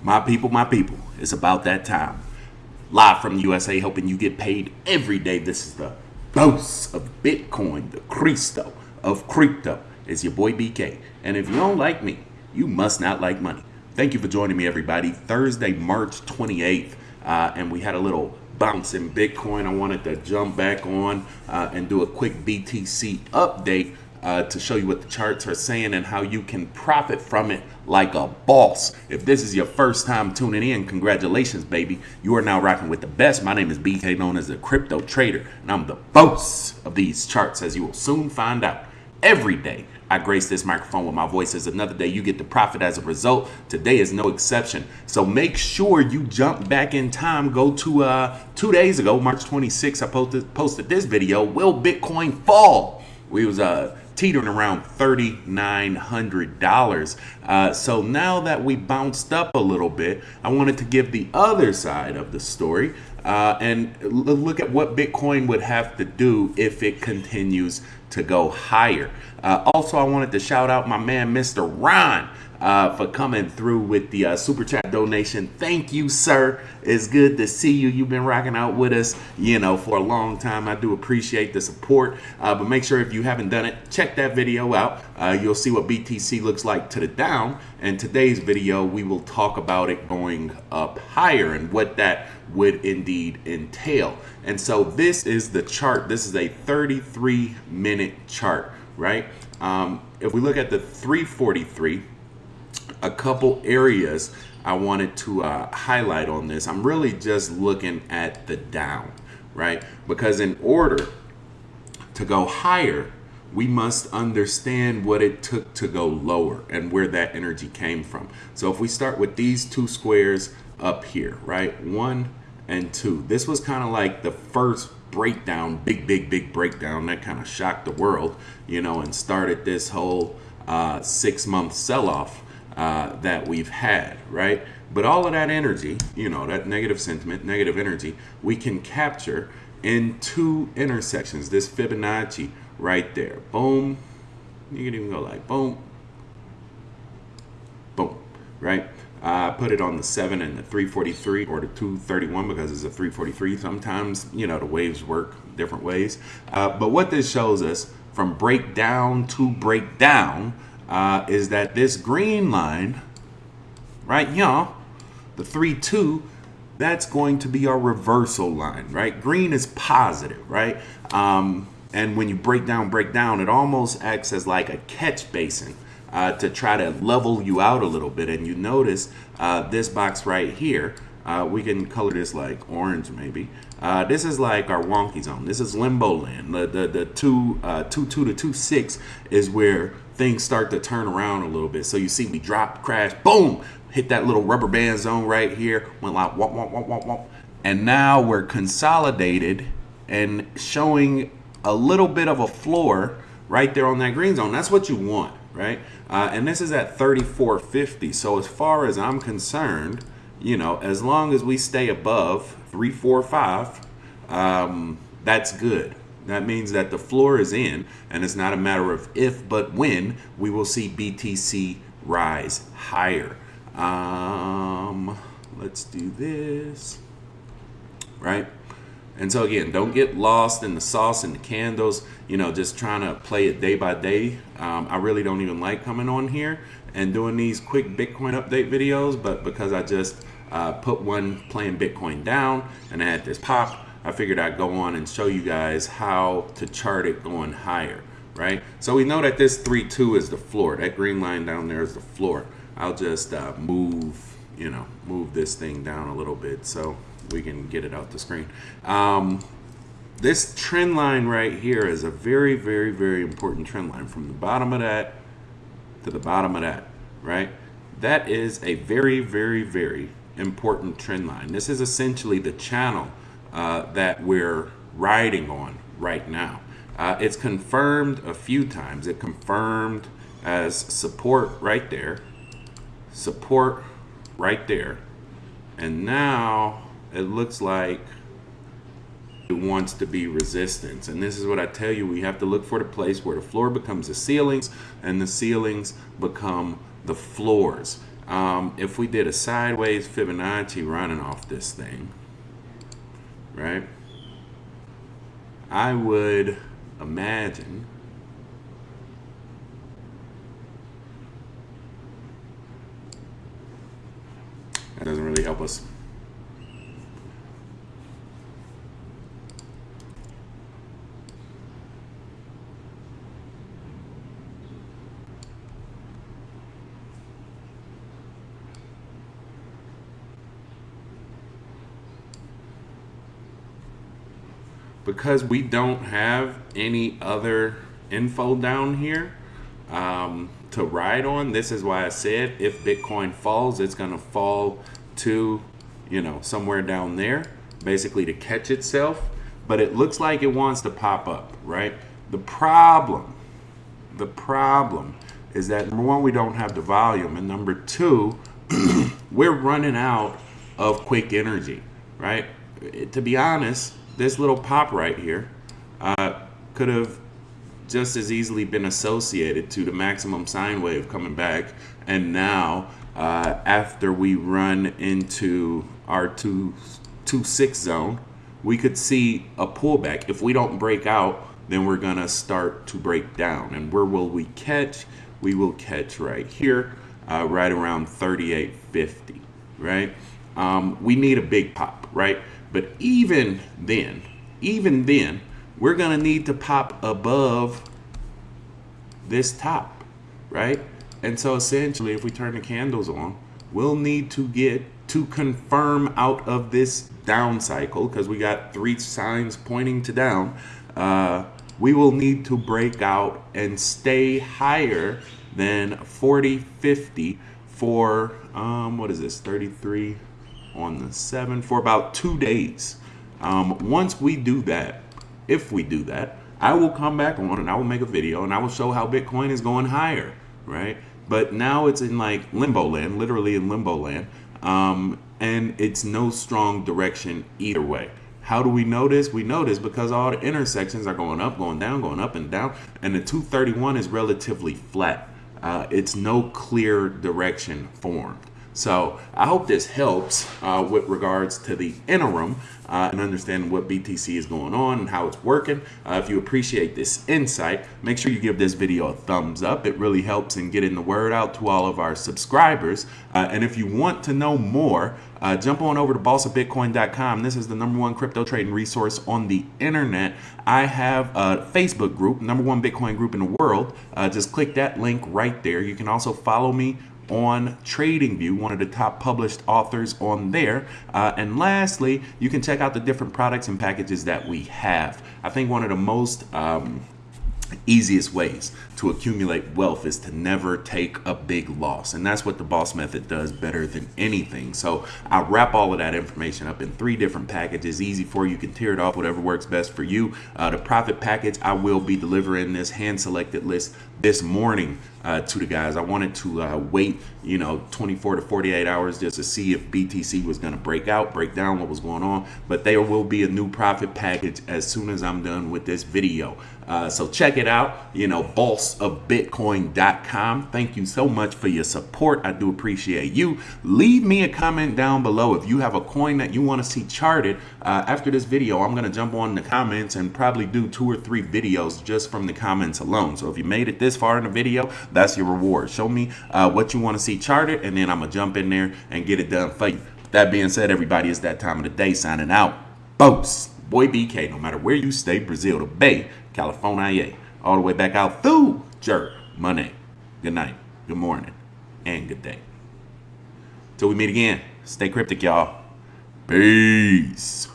My people, my people, it's about that time. Live from the USA, helping you get paid every day. This is the boss of Bitcoin, the Cristo of crypto. Is your boy BK. And if you don't like me, you must not like money. Thank you for joining me, everybody. Thursday, March 28th, uh, and we had a little bounce in Bitcoin. I wanted to jump back on uh, and do a quick BTC update uh, to show you what the charts are saying and how you can profit from it like a boss. If this is your first time tuning in, congratulations, baby. You are now rocking with the best. My name is BK, known as the Crypto Trader, and I'm the boss of these charts, as you will soon find out. Every day, I grace this microphone with my voice. As another day, you get the profit as a result. Today is no exception. So make sure you jump back in time. Go to uh, two days ago, March 26th, I posted, posted this video. Will Bitcoin fall? We was uh, teetering around $3,900. Uh, so now that we bounced up a little bit, I wanted to give the other side of the story uh, and look at what Bitcoin would have to do if it continues to go higher. Uh, also, I wanted to shout out my man, Mr. Ron uh, for coming through with the uh, super chat donation. Thank you, sir. It's good to see you. You've been rocking out with us, you know, for a long time. I do appreciate the support. Uh, but make sure if you haven't done it, check that video out. Uh, you'll see what BTC looks like to the down. And today's video, we will talk about it going up higher and what that would indeed entail. And so this is the chart. This is a 33 minute chart, right? Um, if we look at the 343, a couple areas I wanted to uh, highlight on this. I'm really just looking at the down, right? Because in order to go higher, we must understand what it took to go lower and where that energy came from. So if we start with these two squares up here, right? One and two. This was kind of like the first breakdown, big, big, big breakdown that kind of shocked the world, you know, and started this whole uh, six month sell off uh, that we've had, right? But all of that energy, you know, that negative sentiment, negative energy, we can capture in two intersections. This Fibonacci right there. Boom. You can even go like boom, boom, right? I put it on the 7 and the 343 or the 231 because it's a 343. Sometimes, you know, the waves work different ways. Uh, but what this shows us from breakdown to breakdown uh, is that this green line right here, the 3-2, that's going to be our reversal line, right? Green is positive, right? Um, and when you break down, break down, it almost acts as like a catch basin uh, to try to level you out a little bit. And you notice uh, this box right here, uh, we can color this like orange maybe. Uh, this is like our wonky zone. This is limbo land. The the, the two, uh, two two to two six is where things start to turn around a little bit. So you see me drop, crash, boom, hit that little rubber band zone right here, went like womp, womp, womp, womp, womp. And now we're consolidated and showing a little bit of a floor right there on that green zone. That's what you want, right? Uh, and this is at 3450. So as far as I'm concerned, you know, as long as we stay above 345, um, that's good. That means that the floor is in, and it's not a matter of if, but when we will see BTC rise higher. Um, let's do this, right? And so again, don't get lost in the sauce and the candles, you know, just trying to play it day by day. Um, I really don't even like coming on here and doing these quick Bitcoin update videos, but because I just uh, put one playing Bitcoin down and I had this pop, I figured I'd go on and show you guys how to chart it going higher, right? So we know that this 3-2 is the floor. That green line down there is the floor. I'll just uh, move, you know, move this thing down a little bit so we can get it out the screen. Um, this trend line right here is a very, very, very important trend line from the bottom of that to the bottom of that, right? That is a very, very, very important trend line. This is essentially the channel uh, that we're riding on right now. Uh, it's confirmed a few times. It confirmed as support right there, support right there, and now it looks like it wants to be resistance. And this is what I tell you, we have to look for the place where the floor becomes the ceilings and the ceilings become the floors. um, if we did a sideways Fibonacci running off this thing, right? I would imagine that doesn't really help us. Because we don't have any other info down here um, to ride on, this is why I said if Bitcoin falls, it's going to fall to, you know, somewhere down there, basically to catch itself. But it looks like it wants to pop up, right? The problem, the problem is that number one, we don't have the volume, and number two, we're running out of quick energy, right? To be honest, this little pop right here uh, could have just as easily been associated to the maximum sine wave coming back. And now, uh, after we run into our 2, 2 6 zone, we could see a pullback. If we don't break out, then we're going to start to break down. And where will we catch? We will catch right here, uh, right around 38.50, right? Um, we need a big pop, right? But even then, even then, we're going to need to pop above this top, right? And so essentially, if we turn the candles on, we'll need to get to confirm out of this down cycle because we got three signs pointing to down. Uh, we will need to break out and stay higher than 40, 50 for, um, what is this, 33 on the 7 for about two days. Um, once we do that, if we do that, I will come back on and I will make a video and I will show how Bitcoin is going higher, right? But now it's in like limbo land, literally in limbo land, um, and it's no strong direction either way. How do we know this? We know this because all the intersections are going up, going down, going up and down, and the 231 is relatively flat. Uh, it's no clear direction formed. So I hope this helps uh, with regards to the interim uh, and understanding what BTC is going on and how it's working. Uh, if you appreciate this insight, make sure you give this video a thumbs up. It really helps in getting the word out to all of our subscribers. Uh, and if you want to know more, uh, jump on over to bossofbitcoin.com. This is the number one crypto trading resource on the internet. I have a Facebook group, number one Bitcoin group in the world. Uh, just click that link right there. You can also follow me on TradingView, one of the top published authors on there. Uh, and lastly, you can check out the different products and packages that we have. I think one of the most um, easiest ways to accumulate wealth is to never take a big loss. And that's what the boss method does better than anything. So I wrap all of that information up in three different packages, easy for you. You can tear it off, whatever works best for you. Uh, the profit package, I will be delivering this hand selected list this morning uh, to the guys. I wanted to uh, wait, you know, 24 to 48 hours just to see if BTC was going to break out, break down what was going on. But there will be a new profit package as soon as I'm done with this video. Uh, so check it out, you know, bossofbitcoin.com. Thank you so much for your support. I do appreciate you. Leave me a comment down below if you have a coin that you want to see charted. Uh, after this video, I'm going to jump on the comments and probably do two or three videos just from the comments alone. So if you made it this far in the video, that's your reward. Show me uh, what you want to see charted, and then I'm going to jump in there and get it done for you. That being said, everybody, it's that time of the day signing out. Boast. Boy BK, no matter where you stay, Brazil, the Bay, California, all the way back out through jerk Money. Good night, good morning, and good day. Till we meet again, stay cryptic, y'all. Peace.